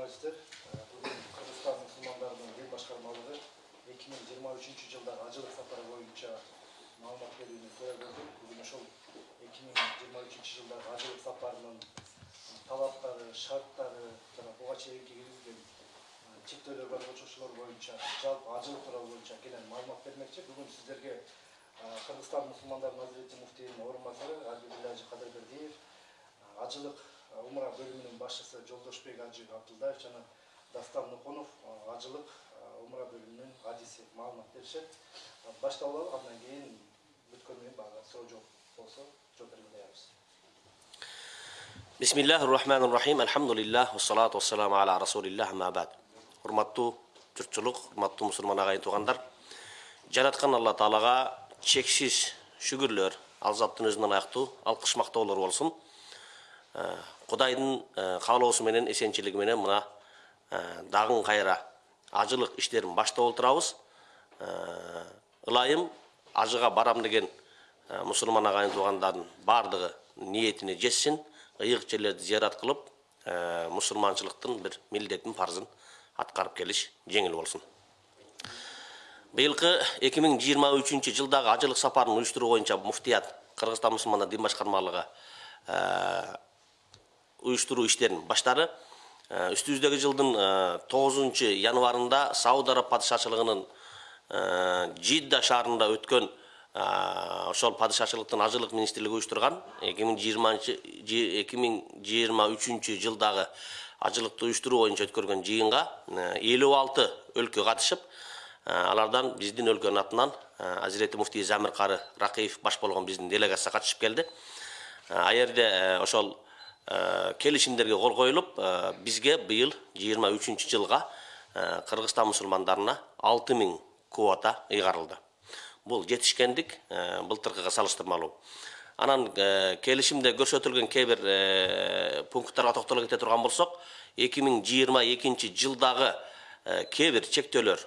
журналисттер бүгүн кыргызстан мусулмандарынын эл башкармалыгы эки миң жыйырма үчүнчү жылдагы ажылык сапары боюнча маалымат берүүнү көрө көрдүк бүгүн ошол эки миң жыйырма үчүнчү жылдагы ажылык сапарынын талаптары шарттары жана буга чейинки киргизилген чектөөлөр бар кочкучулар боюнча жалпы ажылык тууралуу боюнча кенен маалымат бермекчи бүгүн сиздерге кыргызстан мусулмандарынын азирети муфтийинин орун басары абдулажи кадырбердиев ажылык умра бөлүмүнүн башчысы жолдошбек ажы абдылдаев жана дастан нукунов ажылык умра бөлүмүнүн адиси маалымат беришет баштап алалы андан кийин бүткөндөн кийин баягы суроо жооп болсо жооп берип аябыз بسم الله الرحمن الرحيم الحمد لله والصلاة والسلام على رسول الله ما بعد урматтуу журтчулук урматтуу мусулман агайын туугандар жараткан алла таалага чексиз шүгүрлөр ал заттын өзүнө ылайыктуу алкыш мактоолор болсун кудайдын каалоосу менен мына дагы кайра ажылык иштерин баштап отурабыз ылайым ажыга барам деген мусулман агайын туугандардын баардыгы ниетине жетсин ыйык мусулманчылыктын бир милдетин парзын аткарып келиш жеңил болсун быйылкы эки миң жыйырма үчүнчү жылдагы ажылык сапарын уюштуруу боюнча муфтият кыргызстан мусулмандар дин башкармалыгы уюштуруу иштерин баштады үстүбүздөгү жылдын тогузунчу январында сауд араб падышачылыгынын жидда шаарында өткөн ошол падышачылыктын ажылык министрлиги уюштурган эки миң жыйырманчы эки миң жыйырма үчүнчү жылдагы ажылыкты уюштуруу боюнча өткөргөн жыйынга элүү алты өлкө катышып алардан биздин өлкөнүн атынан азирети муфтий замир кары ракиев баш болгон биздин делегация катышып келди ал жерде ошол келишимдерге кол коюлуп бизге быйыл жыйырма үчүнчү жылга кыргызстан мусулмандарына алты миң квота ыйгарылды. Бул жетишкендик былтыркыга салыштырмалуу. Анан келишимде көрсөтүлгөн кээ бир пункттарга токтоло кете турган болсок эки миң жыйырма экинчи жылдагы кээ бир чектөөлөр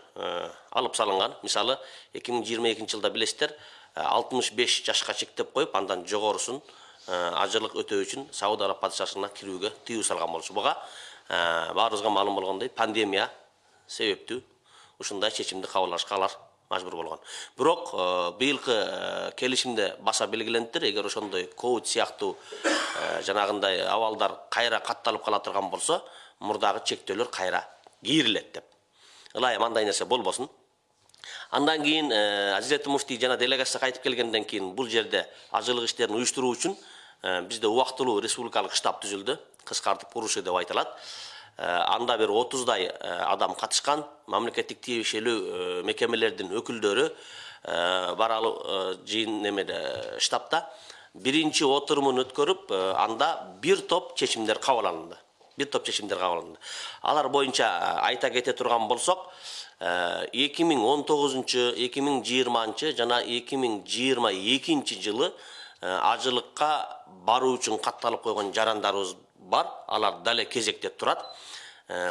алып салынган. Мисалы эки миң жыйырма экинчи жылда билесиздер алтымыш беш жашка чектеп коюп андан жогорусун ажылык өтөө үчүн сауд араб падышачылыгына кирүүгө тыюу салган болчу. Буга баарыбызга маалым болгондой пандемия себептүү ушундай чечимди кабыл алышка алар мажбур болгон. Бирок быйылкы келишимде баса белгилениптир эгер ошондой ковид сыяктуу жанагындай абалдар кайра катталып кала турган болсо мурдагы чектөөлөр кайра кийрилет деп. Ылайым андай нерсе болбосун. Андан кийин азирети муфтий жана делегация кайтып келгенден кийин бул жерде ажылык иштерин уюштуруу үчүн бизде убактылуу республикалык штаб түзүлдү кыскартып уруши деп айтылат анда бир отуздай адам катышкан мамлекеттик тиешелүү мекемелердин өкүлдөрү баралы жыйын немеде штабта биринчи отурумун өткөрүп анда бир топ чечимдер кабыл бир топ чечимдер кабыл алынды алар боюнча айта кете турган болсок эки миң он тогузунчу эки миң жыйырманчы жана эки миң жыйырма экинчи жылы ажылыкка баруу үчүн катталып койгон жарандарыбыз бар. Алар дале кезекте турат.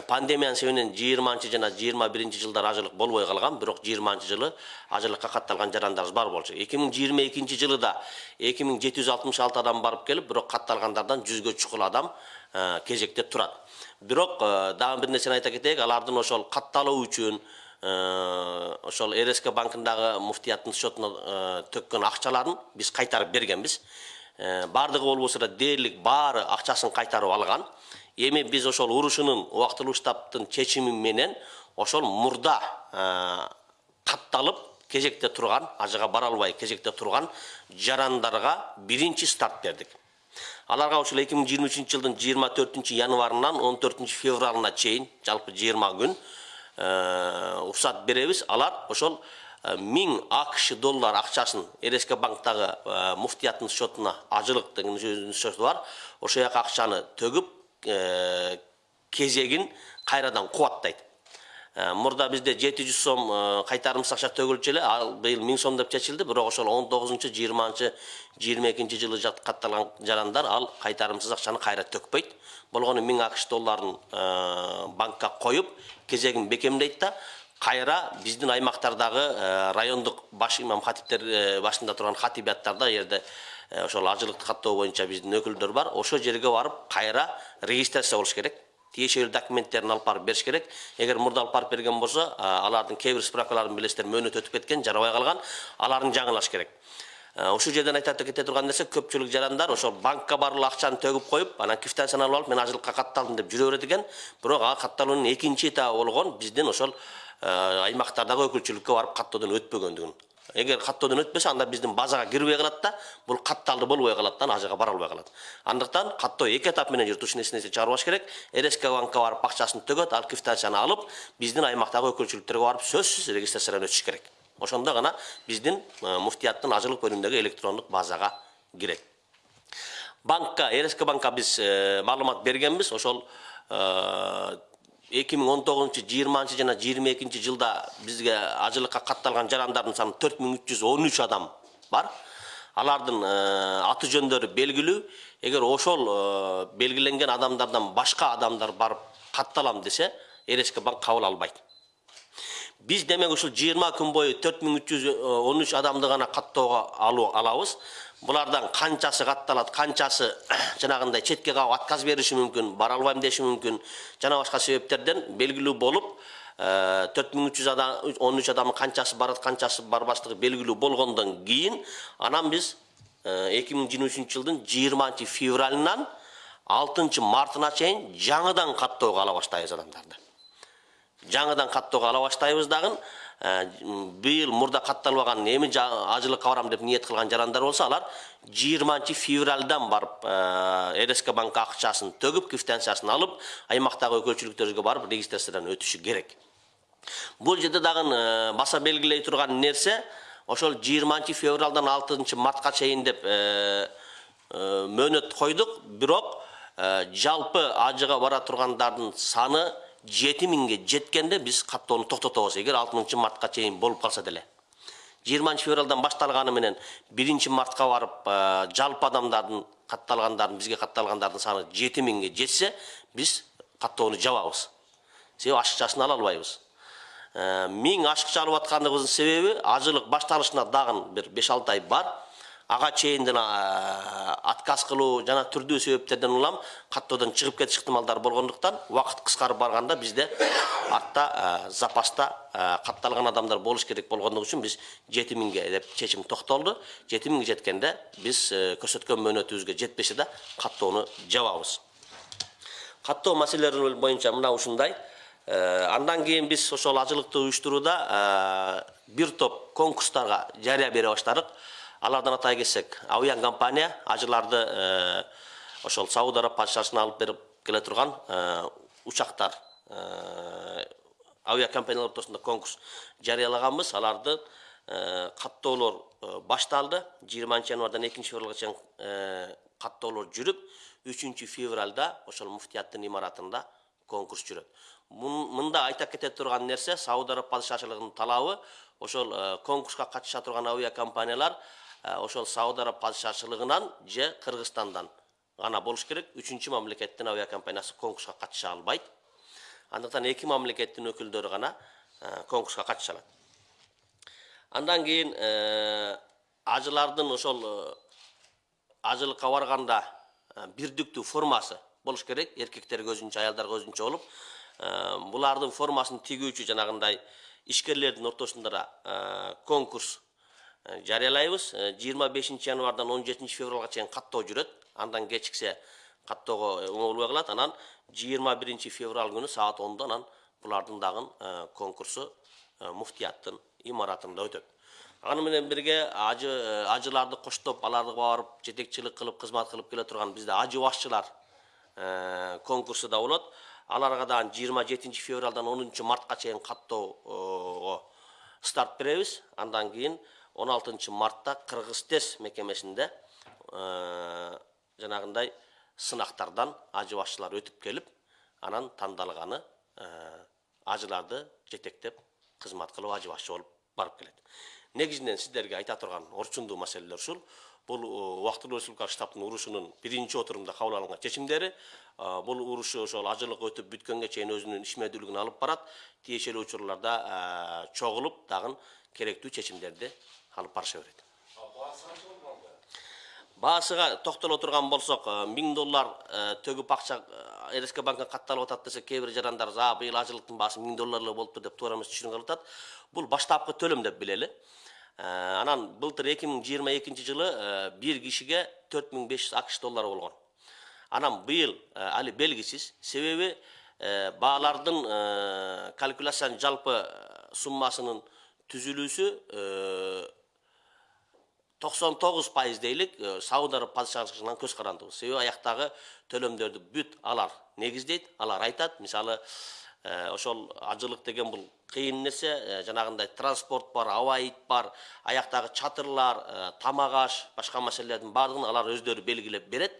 Пандемиянын себебинен жыйырманчы жана жыйырма биринчи жылдары ажылык болбой калган бирок жыйырманчы жылы ажылыкка катталган жарандарыбыз бар болчу. Эки миң жыйырма экинчи жылы да эки миң жети жүз алтымыш алты адам барып келип бирок катталгандардан жүзгө чукул адам кезекте турат. Бирок дагы бир нерсени айта кетейик алардын ошол катталуу үчүн ошол рск банкындагы муфтияттын счетуна төккөн акчаларын биз кайтарып бергенбиз. Баардыгы болбосо да дээрлик баары акчасын кайтарып алган. Эми биз ошол урушунун убактылуу штабтын чечими менен ошол мурда катталып кезекте турган ажыга бара албай кезекте турган жарандарга биринчи старт бердик. Аларга ушул эки миң жыйырма үчүнчү жылдын жыйырма төртүнчү январынан он төртүнчү февралына чейин жалпы жыйырма күн уруксат беребиз алар ошол миң акш доллар акчасын рск банктагы муфтияттын счетуна ажылык деген өзүнүн счету бар. Ошол жака акчаны төгүп кезегин кайрадан кубаттайт. Мурда бизде жети жүз сом кайтарымсыз акча төгүлчү эле ал быйыл миң сом деп чечилди бирок ошол он тогузунчу жыйырманчы жыйырма экинчи жылы катталган жарандар ал кайтарымсыз акчаны кайра төкпөйт. Болгону миң акш долларын банкка коюп кезегин бекемдейт да кайра биздин аймактардагы райондук баш имам хатиптер башында турган хатибияттарда жерде ошол ажылыкты каттоо боюнча биздин өкүлдөр бар. Ошол жерге барып кайра регистрация болуш керек тиешелүү документтерин алып барып бериш керек. Эгер мурда алып барып берген болсо алардын кээ бир справкаларын билесиздер мөөнөтү өтүп кеткен жарабай калган аларын жаңылаш керек. Ушул жерден айта кете турган нерсе көпчүлүк жарандар ошол банкка барып акчаны төгүп коюп анан квитанцияны алып алып мен ажылыкка катталдым деп жүрө берет экен бирок ага катталуунун экинчи этабы болгон биздин ошол аймактардагы өкүлчүлүккө барып каттоодон өтпөгөндүгүн. Эгер каттоодон өтпөсө анда биздин базага кирбей калат да бул катталды болбой калат да ана жака бара албай калат. Андыктан каттоо эки этап менен жүрүт ушул нерсени чыгарбаш керек. Рск банкка барып акчасын төгөт ал квитанцияны алып биздин аймактагы өкүлчүлүктөргө барып сөзсүз регистрациядан өтүш керек. Ошондо гана биздин муфтияттын ажылык бөлүмүндөгү электрондук базага кирет. Банкка рск банкка биз маалымат бергенбиз. Ошол эки миң он тогузунчу жыйырманчы жана жыйырма экинчи жылда бизге ажылыкка катталган жарандардын саны төрт миң үч жүз он үч адам бар. Алардын аты жөндөрү белгилүү. Эгер ошол белгиленген адамдардан башка адамдар барып катталам десе рск банк кабыл албайт. Биз демек ушул жыйырма күн бою төрт миң үч жүз он үч адамды гана каттоого алабыз. Булардан канчасы катталат канчасы жанагындай четке кагып отказ бериши мүмкүн бара албайм деши мүмкүн. Жана башка себептерден белгилүү болуп төрт миң үч жүз он үч адамдын канчасы барат канчасы барбаслыгы белгилүү болгондон кийин анан биз эки миң жыйырма үчүнчү жылдын жыйырманчы февралынан алтынчы мартына чейин жаңыдан каттоого ала баштайбыз адамдарды жаңыдан каттоого ала баштайбыз дагы быйыл мурда катталбаган эми ажылыкка барам деп ниет кылган жарандар болсо алар жыйырманчы февралдан барып рск банкка акчасын төгүп квитанциясын алып аймактагы өкүлчүлүктөргө барып регистрациядан өтүшү керек. Бул жерде дагы баса белгилей турган нерсе ошол жыйырманчы февралдан алтынчы мартка чейин деп мөөнөт койдук бирок жалпы ажыга бара тургандардын саны жети миңге жеткенде биз каттоону токтотобуз эгер алтымынчы мартка чейин болуп калса деле. Жыйырманчы февралдан башталганы менен биринчи мартка барып жалпы адамдардын катталгандардын бизге катталгандардын саны жети миңге жетсе биз каттоону жабабыз. Себеби ашыкчасын ала албайбыз миң ашыкча алып аткандыгыбыздын себеби ажылык башталышына дагы бир беш алты ай бар. Ага чейинден отказ кылуу жана түрдүү себептерден улам каттоодон чыгып кетиш ыктымалдары болгондуктан убакыт кыскарып барганда бизде артта запаста катталган адамдар болуш керек болгондугу үчүн биз жети миңге деп чечим токтолду жети миңге жеткенде биз көрсөткөн мөөнөтүбүзгө жетпесе да каттоону жабабыз каттоо маселелери боюнча мына ушундай андан кийин биз ошол ажылыкты уюштурууда бир топ конкурстарга жарыя бере баштадык алардан атай кетсек авиа компания ажыларды ошол сауд араб падышасына алып берип келе турган учактар авиа компаниялар ортосунда конкурс жарыялаганбыз. Аларды каттоолор башталды. Жыйырманчы январдан экинчи февралга чейин каттоолор жүрүп үчүнчү февралда ошол муфтияттын имаратында конкурс жүрөт. Мында айта кете турган нерсе сауд араб падышачылыгынын талабы ошол конкурска катыша турган авиа компаниялар ошол сауд араб падышачылыгынан же кыргызстандан гана болуш керек. Үчүнчү мамлекеттин авиа компаниясы конкурска катыша албайт. Андыктан эки мамлекеттин өкүлдөрү гана конкурска катыша алат. Андан кийин ажылардын ошол ажылыкка барганда бирдиктүү формасы болуш керек. Эркектерге өзүнчө аялдарга өзүнчө болуп булардын формасын тигүүчү жанагындай ишкерлердин ортосунда да конкурс жарыялайбыз жыйырма бешинчи январдан он жетинчи февралга чейин каттоо жүрөт. Андан кечиксе каттоого оңолбой калат анан жыйырма биринчи февраль күнү саат ондо анан булардын дагы конкурсу муфтияттын имаратында өтөт. Аны менен бирге ажы ажыларды коштоп аларга барып жетекчилик кылып кызмат кылып келе турган бизде ажы башчылар конкурсу да болот. Аларга дагы жыйырма жетинчи февралдан онунчу мартка чейин каттоого старт беребиз. Андан кийин он алтынчы мартта кыргыз тез мекемесинде жанагындай сынактардан ажы башчылар өтүп келип анан тандалганы ажыларды жетектеп кызмат кылып ажы башчы болуп барып келет негизинен сиздерге айта турган орчундуу маселелер ушул бул убактылуу республикалык штабтын урушунун биринчи отурумда кабыл алынган чечимдери бул урушу ошол ажылык өтүп бүткөнгө чейин өзүнүн ишмердүүлүгүн алып барат тиешелүү учурларда чогулуп дагы керектүү чечимдерди алып барыша берет баасыга токтоло турган болсок миң доллар төгүп акча э, рск банктан катталып атат десе кээ бир жарандар за быйыл ажылыктын баасы миң доллар эле болуптур деп туура эмес түшүнүк алып атат бул баштапкы төлөм деп билели Э, анан былтыр эки миң жыйырма экинчи жылы бир кишиге төрт миң беш жүз акш доллары болгон анан быйыл али белгисиз себеби э, баалардын калькуляциянын жалпы суммасынын түзүлүүсү токсон тогуз пайыз араб падышалыгынан көз карандыбыз себеби аяктагы төлөмдөрдү бүт алар негиздейт алар айтат мисалы э, ошол ажылык деген бул кыйын нерсе э, жанагындай транспорт бар абайит бар аяктагы чатырлар тамак аш башка маселелердин баардыгын алар өздөрү белгилеп берет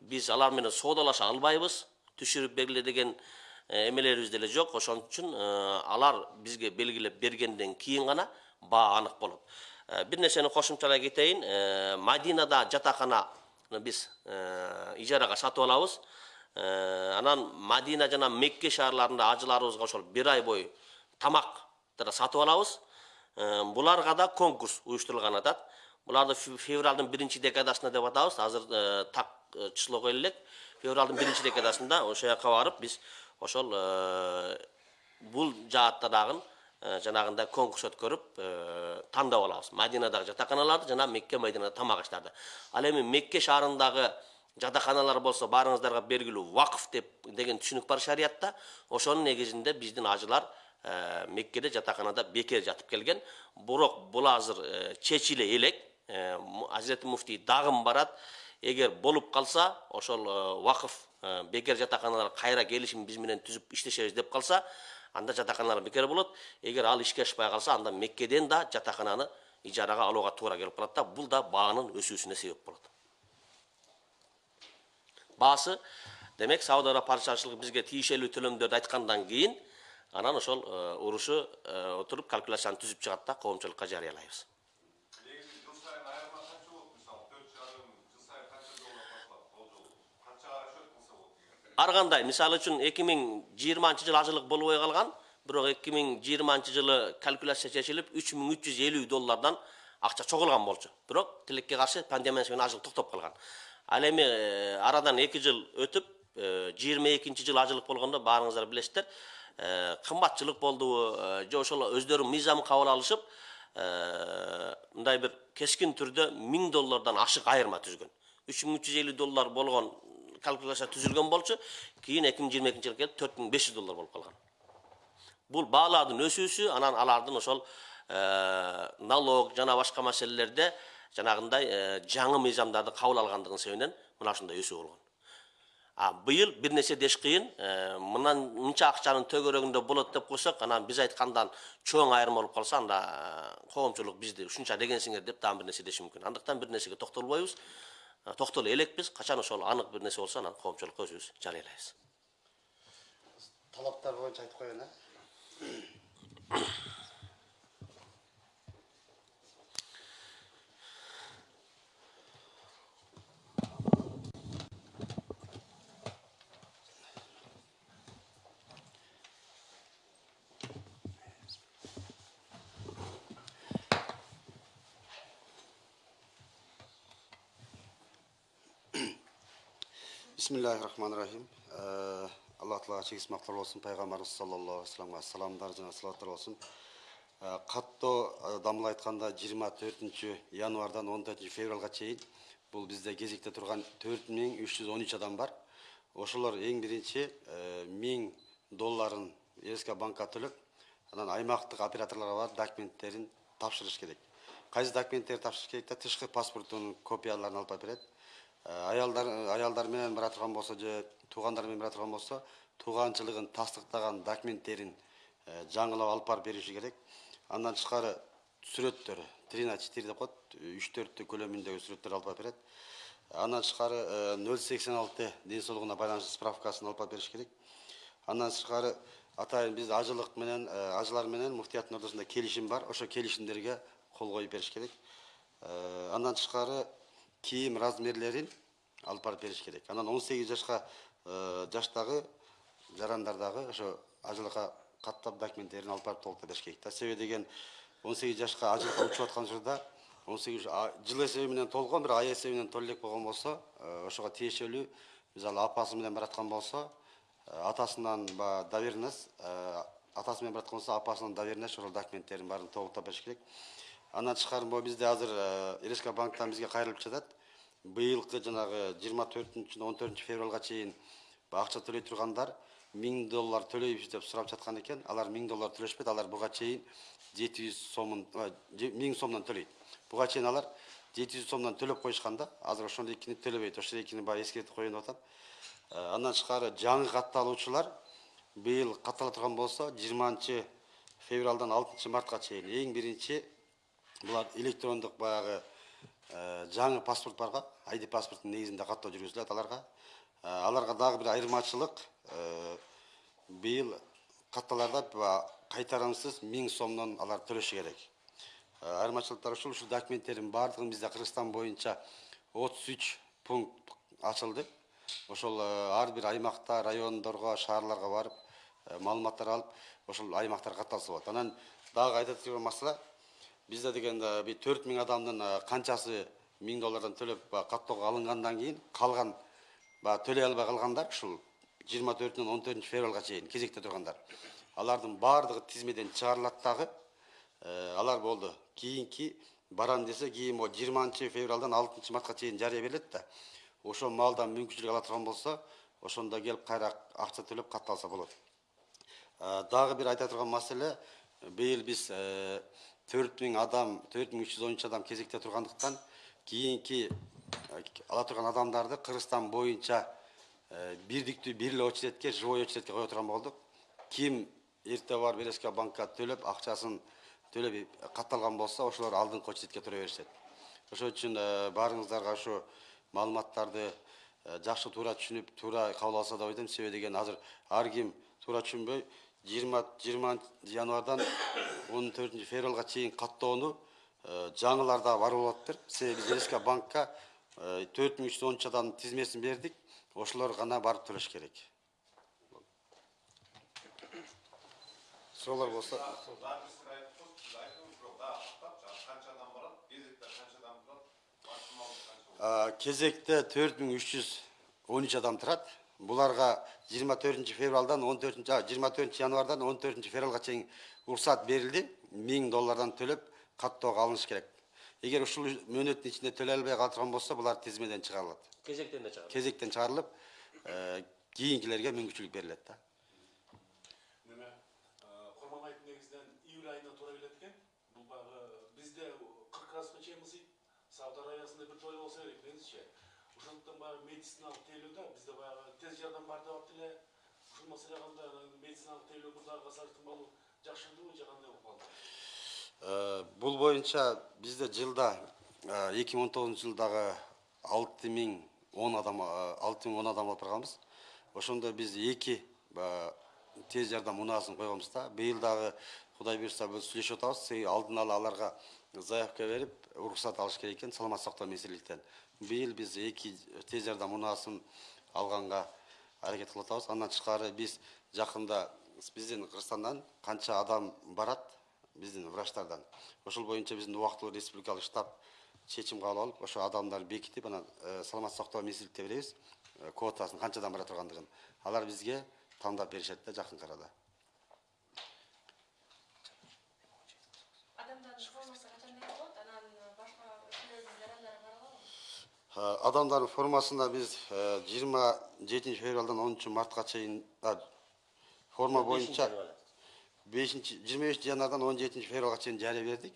биз алар менен соодалаша албайбыз түшүрүп бергиле деген эмелерибиз деле жок. Ошон үчүн алар бизге белгилеп бергенден кийин гана баа анык болот. Бир нерсени кошумчалай кетейин. Э, мадинада жатакананы биз э, ижарага сатып алабыз. Э, анан мадина жана мекке шаарларында ажыларыбызга ошол бир ай бою тамактарды сатып алабыз. Э, буларга да конкурс уюштурулган атат. Буларды фе- февралдын биринчи декадасында деп атабыз. Азыр э, так э, число коюла элек февралдын биринчи декадасында ошол жака барып биз ошол э, бул жааттардагы э, жанагындай конкурс өткөрүп тандап алабыз мадинадагы жатаканаларды жана мекке майдинада тамак аштарды ал эми мекке шаарындагы жатаканалар болсо баарыңыздарга белгилүү вакф деп деген түшүнүк бар шариятта ошонун негизинде биздин ажылар меккеде жатаканада бекер жатып келген бирок бул азыр чечиле элек азирети муфтий дагым барат эгер болуп калса ошол вакыф бекер жатаканалар кайра келишим биз менен түзүп иштешебиз деп калса анда жатаканалар бекер болот. Эгер ал ишке ашпай калса анда меккеден да жатакананы ижарага алууга туура келип калат да бул да баанын өсүүсүнө себеп болот. Баасы демек сауд араб падышачылыгы бизге тиешелүү төлөмдөрдү айткандан кийин анан ошол э, урушу э, отуруп калькуляцияны түзүп чыгат да коомчулукка жарыялайбыз негізі жыл сайын айырма қанша болды мысалы төрт жарым жыл сайын қанша доллар басылады ол жол қаншаға расчет қылса болады деген ар кандай мисалы үчүн эки миң жыйырманчы жылы ажылык болбой калган бирок эки миң жыйырманчы жылы калькуляция чечилип үч миң үч жүз элүү доллардан акча чогулган болчу. Бирок тилекке каршы пандемия менен ажылык токтоп калган ал эми э, арадан эки жыл өтүп жыйырма экинчи жылы ажылык болгондо баарыңыздар билесиздер э, кымбатчылык болдубу э, же ошол өздөрү мыйзам кабыл алышып э, мындай бир кескин түрдө миң доллардан ашык айырма түзгөн үч миң үч жүз элүү доллар болгон калькуляция түзүлгөн болчу кийин эки миң жыйырма экинчи жылы келип төрт миң беш жүз доллар болуп калган бул баалардын өсүүсү анан алардын ошол налог жана башка маселелерде жанагындай жаңы мыйзамдарды кабыл алгандыгынын себебинен мына ушундай өсүү болгон а быйыл бир нерсе деш кыйын мындан мынча акчанын төгөрөгүндө болот деп койсок анан биз айткандан чоң айырма болуп калса анда коомчулук бизди ушунча дегенсиңер деп дагы бир нерсе деши мүмкүн андыктан бир нерсеге токтолбойбуз токтоло элекпиз качан ошол анык бир нерсе болсо анан коомчулукка өзүбүз жарыялайбыз талаптар боюнча айтып коеюн э бисмиллахи рахмани рахим Э, алла тағалаға чегіз мақтар болсын пайғамбарымыз саллаллаху алейхи вассаламға саламдар жана салаттар болсын э, дамыл жыйырма төртүнчү январдан он төртүнчү февралга чейин бул бизде кезекте он үч адам бар эң биринчи э, миң долларын рск банкка төлөп анан аймактык операторлорго барып документтерин тапшырыш керек кайсы документтерди тапшырыш керек да тышкы паспорттун копияларын алып берет Э, аялдар аялдар менен бара турган болсо же туугандар менен бара турган болсо тууганчылыгын тастыктаган документтерин э, жаңылап алып барып бериши керек. Андан тышкары сүрөттөр три на четыре деп коет үч төрттү көлөмүндөгү сүрөттөрдү алып барып берет. Андан тышкары ноль сексен алты ден соолугуна байланыштуу справкасын алып барып бериш керек. Андан тышкары атайын биз ажылык менен э, ажылар менен муфтияттын ортосунда келишим бар. Ошол келишимдерге кол коюп бериш керек. Э, андан тышкары кийим размерлерин алып барып бериш керек. Анан он сегиз жашка э, жаштагы жарандар дагы ошо ажылыкка каттап документтерин алып барып толтура бериш керек да себеби деген он сегиз жашка ажылыкка учуп аткан учурда он сегиз жыл эсеби менен толгон бир ай эсеби менен төлө элек болгон болсо э, ошого тиешелүү мисалы апасы менен бараткан болсо э, атасынан баягы доверенность атасы менен бараткан болсо апасынын доверенность ошол документтерин баарын тобуктап бериш керек. Андан тышкары могу бизде азыр рск банктан бизге кайрылып жатат. Быйылкы жанагы жыйырма төртүнчү он төртүнчү февралга чейин акча төлөй тургандар миң доллар төлөйбүз деп сурап жаткан экен. Алар миң доллар төлөшпөйт. Алар буга чейин жети жүз сомун миң сомдон төлөйт. Буга чейин алар жети жүз сомдон төлөп коюшкан да азыр ошондойкини төлөбөйт. Ошол экини баягы эскертип коеюн деп атам андан тышкары жаңы катталуучулар быйыл каттала турган болсо жыйырманчы февралдан алтынчы мартка чейин эң биринчи булар электрондук баягы жаңы паспорт барга айди паспорттун негизинде каттоо жүргүзүлөт аларга аларга дагы бир айырмачылык быйыл катталарда кайтарымсыз миң сомдон алар төлөшү керек. Айырмачылыктар ушул ушул документтердин баардыгын бизде кыргызстан отуз үч пункт ачылды. Ошол ар бир аймакта райондорго шаарларга барып маалыматтар алып ошол аймактарга катталса болот. Анан дагы айта турган маселе бизде дегенде бир төрт миң адамдын канчасы миң доллардан төлөп баягы каттоого алынгандан кийин калган баягы төлөй албай калгандар ушул жыйырма төртүнөн он төртүнчү февралга чейин кезекте тургандар. Алардын баардыгы тизмеден чыгарылат дагы алар болду. Кийинки барам десе кийин могу жыйырманчы февралдан алтынчы мартка чейин жарыя берилет да ошол маалда мүмкүнчүлүк ала турган болсо ошондо келип кайра акча төлөп катталса болот. Дагы бир айта турган маселе быйыл биз төрт миң адам төрт миң үч жүз он үч адам кезекте тургандыктан кийинки ала турган адамдарды кыргызстан боюнча бирдиктүү бир эле очередке живой очередке кое турган болдук ким эртең барып рск банкка төлөп акчасын төлөп катталган болсо ошолор алдыңкы очередке тура беришет ошол үчүн баарыңыздарга ушу маалыматтарды жакшы туура түшүнүп туура кабыл алса деп деген азыр ар ким туура түшүнбөй жыйырма жыйырманчы январдан он төртүнчү февралга чейин каттоону жаңылар дагы бар банкка төрт миң үч жүз он үч адамдын тизмесин бердик ошолор гана барып төлөш керек. Суроолор болсо канчадан барат кезекте канчадан турат максималдуу канча болот кезекте төрт миң үч жүз он үч адам турат буларга жыйырма төртүнчү февралдан он төртүнчү жыйырма төртүнчү январдан он төртүнчү февралга чейин уруксаат берилди миң доллардан төлөп каттоого алыныш керек. Эгер ушул мөөнөттүн ичинде төлөй албай кала турган болсо булар тизмеден чыгарылат кезектен да чыгат кезектен чыгарылып кийинкилерге мүмкүнчүлүк берилет да. Неме курманбаевдин негизинен июль айына туура келет экен бул баягы бизде кырк градуска чейин ысыйт сауд аравиясында бир той болсо керек деңизчи ошондуктан баягы медициналык тейлөө да бизде баягы тез жардам бар деп атты эле ушул маселе кандай медициналык тейлөө мурдагыга салыштырмалуу жакшырдыбы же кандай болуп калды бул боюнча бизде жылда эки миң он тогузунчу жылдагы алты миң он адам алты миң он адам алып барганбыз ошондо биз эки тез жардам унаасын койгонбуз да быйыл дагы кудай буюрса биз сүйлөшүп атабыз алдын ала аларга заявка берип уруксаат алыш керек экен саламаттык сактоо министрликтен быйыл биз эки тез жардам унаасын алганга аракет кылып атабыз андан тышкары биз жакында биздин кыргызстандан канча адам барат биздин врачтардан. Ошол боюнча биздин убактылуу республикалык штаб чечим кабыл алып ошо адамдарды бекитип анан саламаттык сактоо министрликте беребиз квотасын канчадан бара тургандыгын алар бизге тандап беришет да жакынкы арада адамдардын формасына биз жыйырма жетинчи февралдан онунчу мартка чейин форма боюнча бешинчи жыйырма бешинчи январдан он жетинчи февралга чейин жарыя бердик.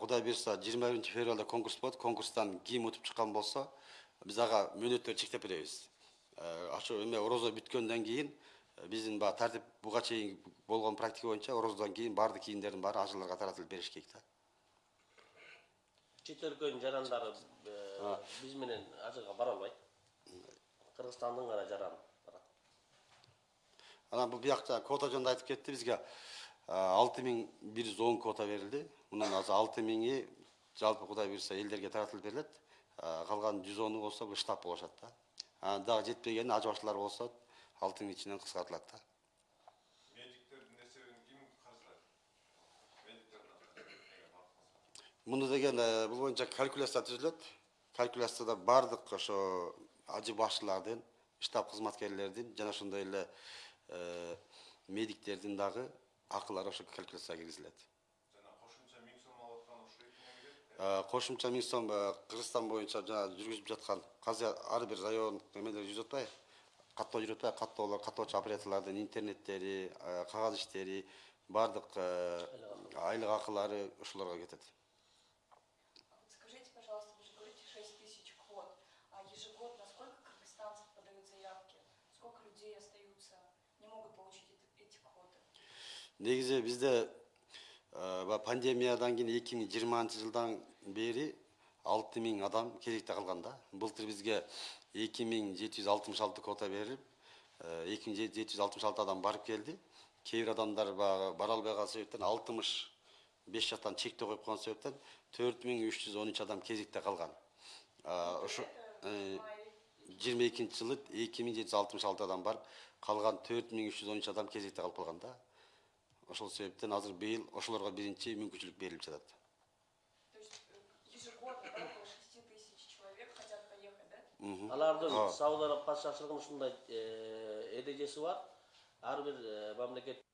Кудай буюрса жыйырма биринчи февралда конкурс болот. Конкурстан ким утуп чыккан болсо биз ага мөөнөттөрдү чектеп беребиз. Ошо эме орозо бүткөндөн кийин биздин баягы тартип буга чейин болгон практика боюнча орозодон кийин баардык кийимдердин баары ажыларга таратылып бериш керек да. Чет өлкөнүн жарандары биз менен ажылга бара албайт кыргызстандын гана жараны барат анан бул бияк жана квота жөнүндө айтып кетти бизге алты миң бир жүз он квота берилди мунун азыр алты миңи жалпы кудай буюрса элдерге таратылып берилет калган жүз ону болсо бул штаб болушат да анан дагы жетпеген аж баштылар болсо алтының ичинен кыскартылат да медиктердин эсебин ким каржылайт медиктердин муну деген бул боюнча калькуляция түзүлөт калькуляцияда баардык ошо ажы башчылардын штаб кызматкерлердин жана ошондой эле э, медиктердин дагы акылары ошо калькуляцияга киргизилет жана кошумча миң сом алып аткан ошо эки миңге кошумча миң сом кыргызстан боюнча жана жүргүзүп жаткан казыр ар бир район эмелер жүрүп атпайбы каттоо жүрүп атпайбы каттоолор каттоочу операторлордун интернеттери кагаз иштери баардык айлык акылары ошолорго кетет адам кезекте калган да. Былтыр бизге эки миң жети жүз алтымыш алты квота берилип эки миң жети жүз алтымыш алты адам барып келди. Кээ бир адамдар баягы бара албай калган себептен алтымыш беш жактан чектөө коюп койгон себептен төрт миң үч жүз он үч адам кезекте калган. Ошо жыйырма экинчи жылы эки миң жети жүз алтымыш алты адам барып калган төрт миң үч жүз он үч адам кезекте калып калган да. Ошол себептен азыр быйыл ошолорго биринчи мүмкүнчүлүк берилип жатат. То есть э, ежегодно около 6 тысяч человек хотят поехать, да? алардын сауд араб падышачылыгынын ушундай эрежеси бар. Ар бир э, мамлекет